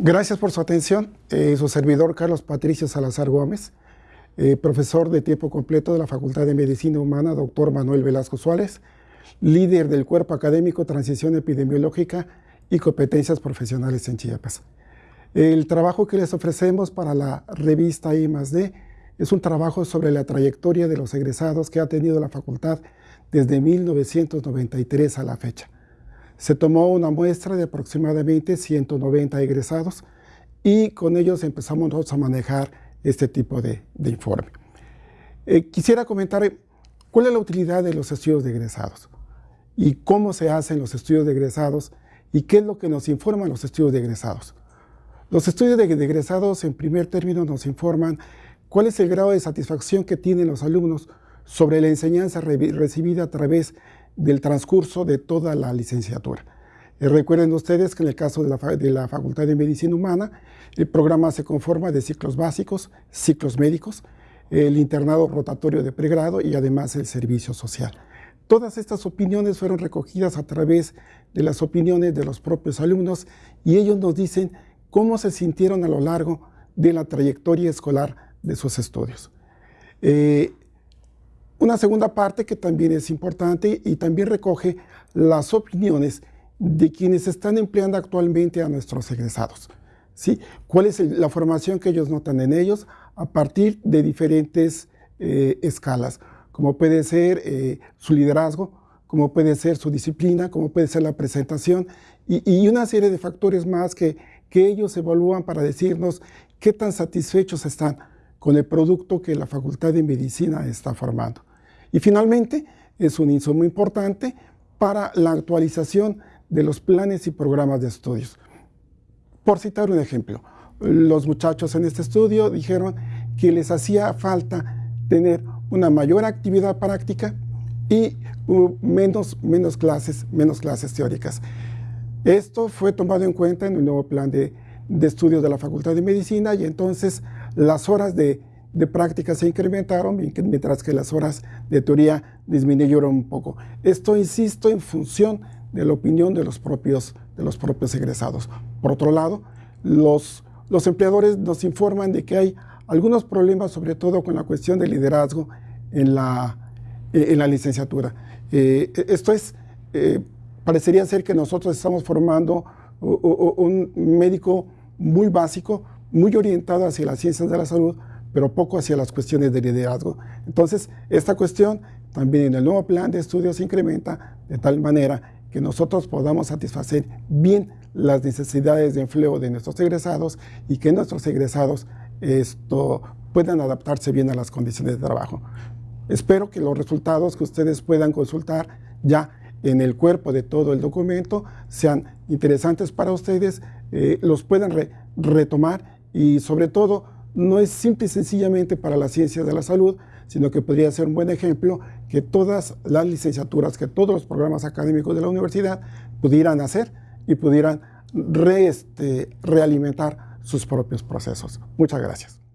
Gracias por su atención. Eh, su servidor Carlos Patricio Salazar Gómez, eh, profesor de tiempo completo de la Facultad de Medicina Humana, doctor Manuel Velasco Suárez, líder del Cuerpo Académico Transición Epidemiológica y Competencias Profesionales en Chiapas. El trabajo que les ofrecemos para la revista I+D es un trabajo sobre la trayectoria de los egresados que ha tenido la facultad desde 1993 a la fecha. Se tomó una muestra de aproximadamente 190 egresados y con ellos empezamos a manejar este tipo de, informe. Eh, quisiera comentar cuál es la utilidad de los estudios de egresados y cómo se hacen los estudios de egresados y qué es lo que nos informan los estudios de egresados. Los estudios de, de egresados en primer término nos informan cuál es el grado de satisfacción que tienen los alumnos sobre la enseñanza recibida a través del transcurso de toda la licenciatura. Eh, recuerden ustedes que en el caso de la, Facultad de Medicina Humana, el programa se conforma de ciclos básicos, ciclos médicos, el internado rotatorio de pregrado y además el servicio social. Todas estas opiniones fueron recogidas a través de las opiniones de los propios alumnos y ellos nos dicen cómo se sintieron a lo largo de la trayectoria escolar de sus estudios. Eh, una segunda parte que también es importante y también recoge las opiniones de quienes están empleando actualmente a nuestros egresados. ¿sí? ¿Cuál es la formación que ellos notan en ellos a partir de diferentes eh, escalas? Como puede ser eh, su liderazgo, como puede ser su disciplina, como puede ser la presentación y, y una serie de factores más que, que ellos evalúan para decirnos qué tan satisfechos están con el producto que la Facultad de Medicina está formando. Y finalmente, es un insumo importante para la actualización de los planes y programas de estudios. Por citar un ejemplo, los muchachos en este estudio dijeron que les hacía falta tener una mayor actividad práctica y menos, menos, clases, menos clases teóricas. Esto fue tomado en cuenta en el nuevo plan de, de estudios de la Facultad de Medicina y entonces las horas de de práctica se incrementaron, mientras que las horas de teoría disminuyeron un poco. Esto, insisto, en función de la opinión de los propios, de los propios egresados. Por otro lado, los, los empleadores nos informan de que hay algunos problemas, sobre todo con la cuestión del liderazgo en la, en la licenciatura. Eh, esto es, eh, parecería ser que nosotros estamos formando un médico muy básico, muy orientado hacia las ciencias de la salud, pero poco hacia las cuestiones de liderazgo. Entonces, esta cuestión también en el nuevo plan de estudios se incrementa de tal manera que nosotros podamos satisfacer bien las necesidades de empleo de nuestros egresados y que nuestros egresados esto, puedan adaptarse bien a las condiciones de trabajo. Espero que los resultados que ustedes puedan consultar ya en el cuerpo de todo el documento sean interesantes para ustedes, eh, los puedan retomar y sobre todo no es simple y sencillamente para las ciencias de la salud, sino que podría ser un buen ejemplo que todas las licenciaturas, que todos los programas académicos de la universidad pudieran hacer y pudieran este, realimentar sus propios procesos. Muchas gracias.